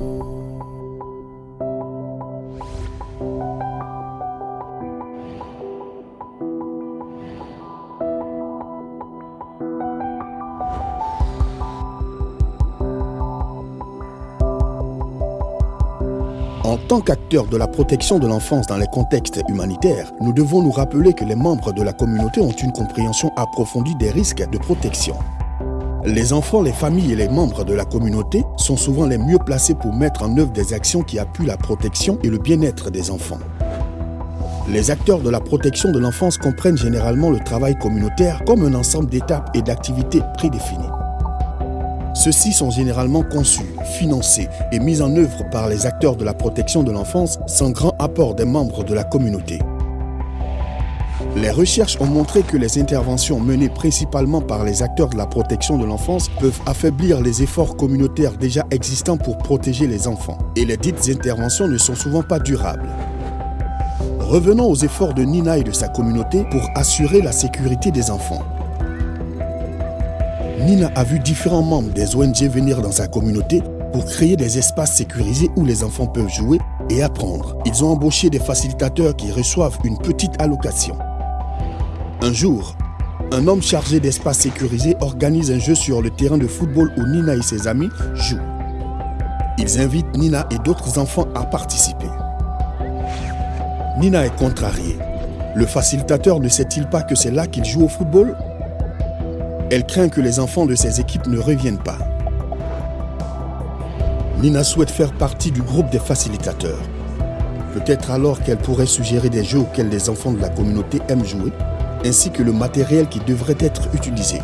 En tant qu'acteurs de la protection de l'enfance dans les contextes humanitaires, nous devons nous rappeler que les membres de la communauté ont une compréhension approfondie des risques de protection. Les enfants, les familles et les membres de la communauté sont souvent les mieux placés pour mettre en œuvre des actions qui appuient la protection et le bien-être des enfants. Les acteurs de la protection de l'enfance comprennent généralement le travail communautaire comme un ensemble d'étapes et d'activités prédéfinies. Ceux-ci sont généralement conçus, financés et mis en œuvre par les acteurs de la protection de l'enfance sans grand apport des membres de la communauté. Les recherches ont montré que les interventions menées principalement par les acteurs de la protection de l'enfance peuvent affaiblir les efforts communautaires déjà existants pour protéger les enfants. Et les dites interventions ne sont souvent pas durables. Revenons aux efforts de Nina et de sa communauté pour assurer la sécurité des enfants. Nina a vu différents membres des ONG venir dans sa communauté pour créer des espaces sécurisés où les enfants peuvent jouer et apprendre. Ils ont embauché des facilitateurs qui reçoivent une petite allocation. Un jour, un homme chargé d'espaces sécurisés organise un jeu sur le terrain de football où Nina et ses amis jouent. Ils invitent Nina et d'autres enfants à participer. Nina est contrariée. Le facilitateur ne sait-il pas que c'est là qu'il joue au football? Elle craint que les enfants de ses équipes ne reviennent pas. Nina souhaite faire partie du groupe des facilitateurs. Peut-être alors qu'elle pourrait suggérer des jeux auxquels les enfants de la communauté aiment jouer, ainsi que le matériel qui devrait être utilisé.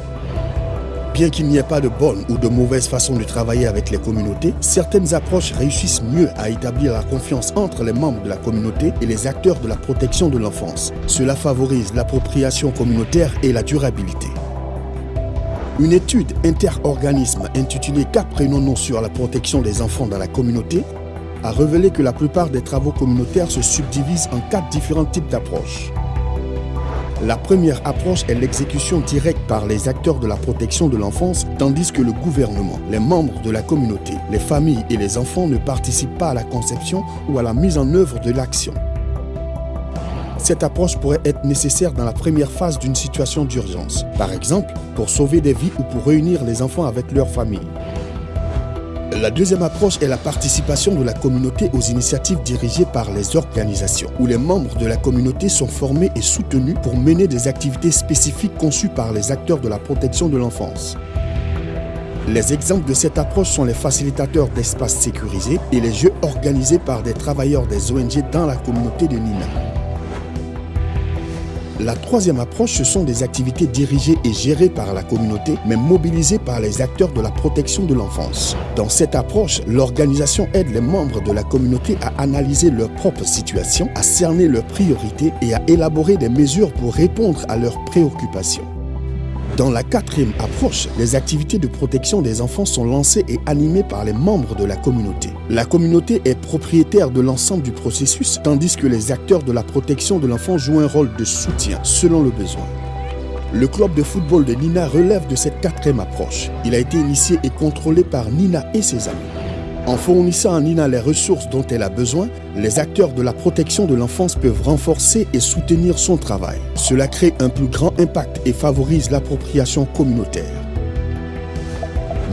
Bien qu'il n'y ait pas de bonne ou de mauvaise façon de travailler avec les communautés, certaines approches réussissent mieux à établir la confiance entre les membres de la communauté et les acteurs de la protection de l'enfance. Cela favorise l'appropriation communautaire et la durabilité. Une étude interorganisme intitulée Qu'apprenons-nous sur la protection des enfants dans la communauté a révélé que la plupart des travaux communautaires se subdivisent en quatre différents types d'approches. La première approche est l'exécution directe par les acteurs de la protection de l'enfance, tandis que le gouvernement, les membres de la communauté, les familles et les enfants ne participent pas à la conception ou à la mise en œuvre de l'action. Cette approche pourrait être nécessaire dans la première phase d'une situation d'urgence, par exemple pour sauver des vies ou pour réunir les enfants avec leur famille. La deuxième approche est la participation de la communauté aux initiatives dirigées par les organisations, où les membres de la communauté sont formés et soutenus pour mener des activités spécifiques conçues par les acteurs de la protection de l'enfance. Les exemples de cette approche sont les facilitateurs d'espaces sécurisés et les jeux organisés par des travailleurs des ONG dans la communauté de Nina. La troisième approche, ce sont des activités dirigées et gérées par la communauté, mais mobilisées par les acteurs de la protection de l'enfance. Dans cette approche, l'organisation aide les membres de la communauté à analyser leur propre situation, à cerner leurs priorités et à élaborer des mesures pour répondre à leurs préoccupations. Dans la quatrième approche, les activités de protection des enfants sont lancées et animées par les membres de la communauté. La communauté est propriétaire de l'ensemble du processus, tandis que les acteurs de la protection de l'enfant jouent un rôle de soutien selon le besoin. Le club de football de Nina relève de cette quatrième approche. Il a été initié et contrôlé par Nina et ses amis. En fournissant à Nina les ressources dont elle a besoin, les acteurs de la protection de l'enfance peuvent renforcer et soutenir son travail. Cela crée un plus grand impact et favorise l'appropriation communautaire.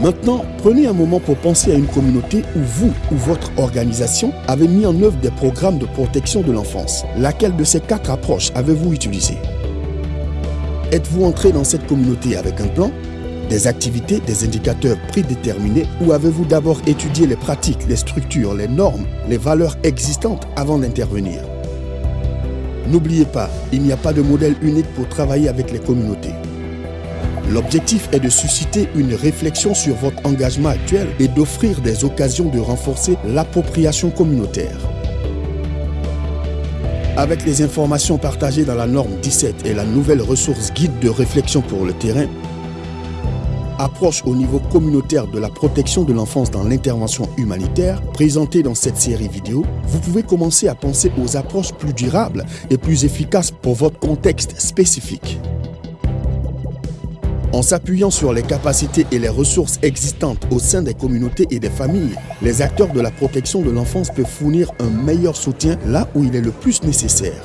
Maintenant, prenez un moment pour penser à une communauté où vous ou votre organisation avez mis en œuvre des programmes de protection de l'enfance. Laquelle de ces quatre approches avez-vous utilisé Êtes-vous entré dans cette communauté avec un plan? Des activités, des indicateurs prédéterminés ou avez-vous d'abord étudié les pratiques, les structures, les normes, les valeurs existantes avant d'intervenir? N'oubliez pas, il n'y a pas de modèle unique pour travailler avec les communautés. L'objectif est de susciter une réflexion sur votre engagement actuel et d'offrir des occasions de renforcer l'appropriation communautaire. Avec les informations partagées dans la norme 17 et la nouvelle ressource guide de réflexion pour le terrain, approche au niveau communautaire de la protection de l'enfance dans l'intervention humanitaire présentée dans cette série vidéo, vous pouvez commencer à penser aux approches plus durables et plus efficaces pour votre contexte spécifique. En s'appuyant sur les capacités et les ressources existantes au sein des communautés et des familles, les acteurs de la protection de l'enfance peuvent fournir un meilleur soutien là où il est le plus nécessaire.